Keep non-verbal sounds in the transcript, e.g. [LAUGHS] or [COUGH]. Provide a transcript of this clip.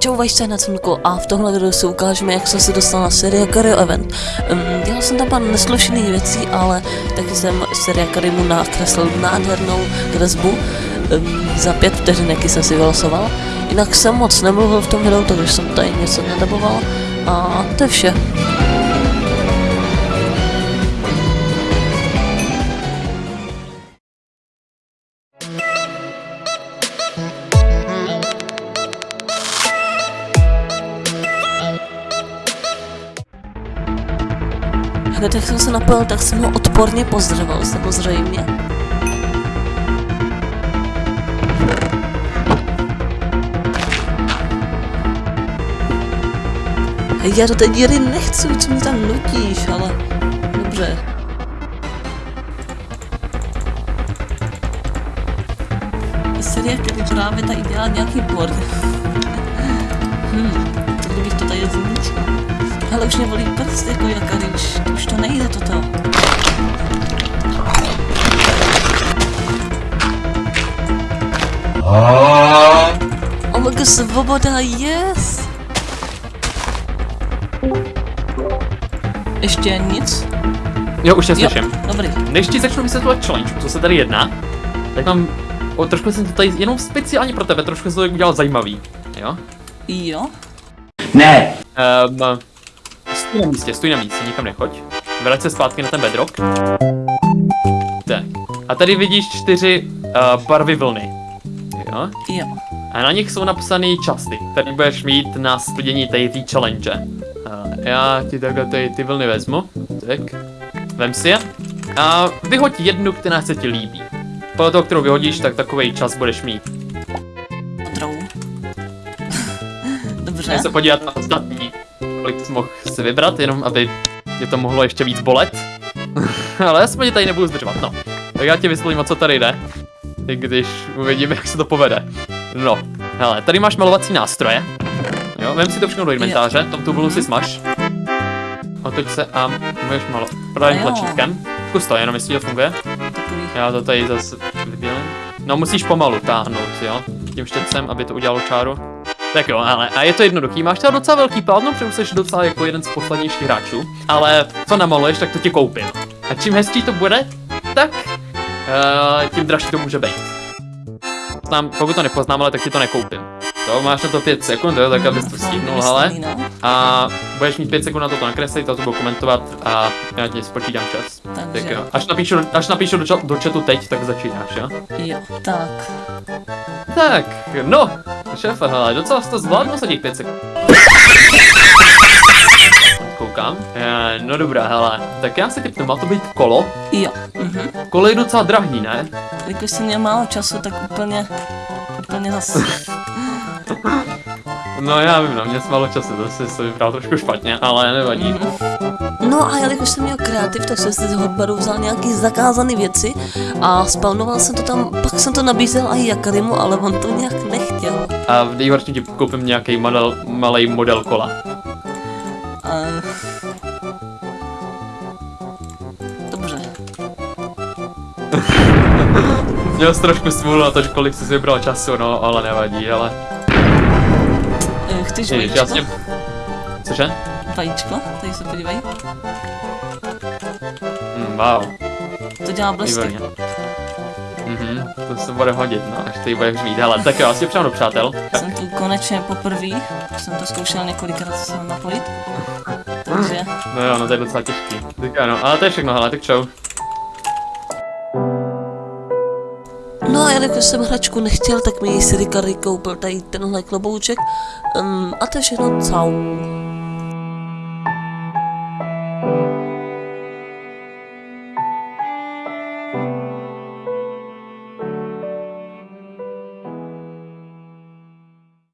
Čau vašce na cunku a v tomhle videu si ukážeme, jak jsem se dostal na série Cario Event. Um, dělal jsem tam pár neslušených věcí, ale taky jsem série Karimu nakreslil nádhernou kresbu. Um, za pět vteřineky jsem si vylosoval. Jinak jsem moc nemluvil v tom videu, takže jsem tady něco nedaboval. A to je vše. Hned jak jsem se napojil, tak jsem ho odporně pozdravil, samozřejmě. Já do té díry nechci, co mi tam nutíš, ale dobře. Série, který právě tady dělá nějaký board. hmm, [LAUGHS] to kdybych to tady zničil. Ale už mě volí prst jako jakary, už, už to nejde toto. Omega svoboda, yes! Ještě nic? Jo, už tě slyším. Dobrý. Než ti začnu vysvětlovat challenge, co se tady jedná, tak mám, o, trošku jsem to tady jenom speciálně pro tebe, trošku jsem to udělal zajímavý, jo? Jo? Ne. Um, stůj na místě, stůj na místě, nikam nechoď. Vrať se zpátky na ten bedrock. Tak. A tady vidíš čtyři uh, barvy vlny. Jo? Jo. A na nich jsou napsané časy, které budeš mít na splnění té té challenge. Uh, já ti takhle ty, ty vlny vezmu. Tak. Vem si je. A vyhoď jednu, která se ti líbí. Podle toho, kterou vyhodíš, tak takový čas budeš mít. Modrou. [LAUGHS] Dobře. Můžeme se podívat na ostatní, kolik jsi mohl si vybrat, jenom aby tě to mohlo ještě víc bolet. [LAUGHS] Ale aspoň tady nebudu zdržovat, no. Tak já ti vysvětlím, o co tady jde. I když uvidíme, jak se to povede. No, hele, tady máš malovací nástroje. Jo, vem si to všechno do inventáře, tom tu volu si smaž. Otoč se a můžeš malo pravým tlačítkem. Zkus to, jenom jestli to funguje. Já to tady zase vybělím. No musíš pomalu táhnout, jo? Tím štětcem, aby to udělalo čáru. Tak jo, ale a je to jednoduchý, máš teda docela velký plátno, protože jsi docela jako jeden z poslednějších hráčů, ale co namaluješ, tak to ti koupím. A čím hezčí to bude, tak uh, tím dražší to může být. Znám, pokud to nepoznám, ale tak ti to nekoupím. To máš na to 5 sekund, jo, tak abys to stihnul, hele. Vymyslený, no. A budeš mít 5 sekund na to to nakreslit, to budu komentovat a já ti spočítám čas. Takže- Tak jo, až napíšu, až napíšu do, ča- do chatu teď, tak začínáš, jo? Jo, tak. Tak, no, šéfe, hele, docela jsi to zvládnul za těch 5 sekund. Koukám. E, no dobrá, hele, tak já si typnu, má to být kolo. Jo. Mhm. Kolo je docela drahý, ne? Jakož jsem měl málo času, tak úplně, úplně zase. No já vím, no, měl jsem málo času, to si to vybral trošku špatně, ale nevadí. No a jelikož jsem měl kreativ, tak jsem si z hotbaru vzal nějaký zakázané věci a spawnoval jsem to tam, pak jsem to nabízel i Jakarimu, ale on to nějak nechtěl. A v nejhorším ti koupím nějaký model, malý model kola. A... Dobře. [LAUGHS] Měl jsi trošku smůlu na to, kolik jsi si vybral času, no, ale nevadí, ale... Eh, Chceš Ježiš, já s tím... Cože? Vajíčko? Tady se podívej. Mm, wow. To dělá blesky. Výborně. Mhm, to se bude hodit, no, až ty budeš mít. Hele, tak jo, asi přijdu do přátel. Tak, Jsem tu konečně poprvé, jsem to zkoušel několikrát se napojit. Takže, no jo, no to je docela těžký. Tak ano, ale to je všechno, hele, tak čau. no a jelikož jsem hračku nechtěl, tak mi ji Siri Kary koupil tady tenhle klobouček. Um, a to je všechno, čau.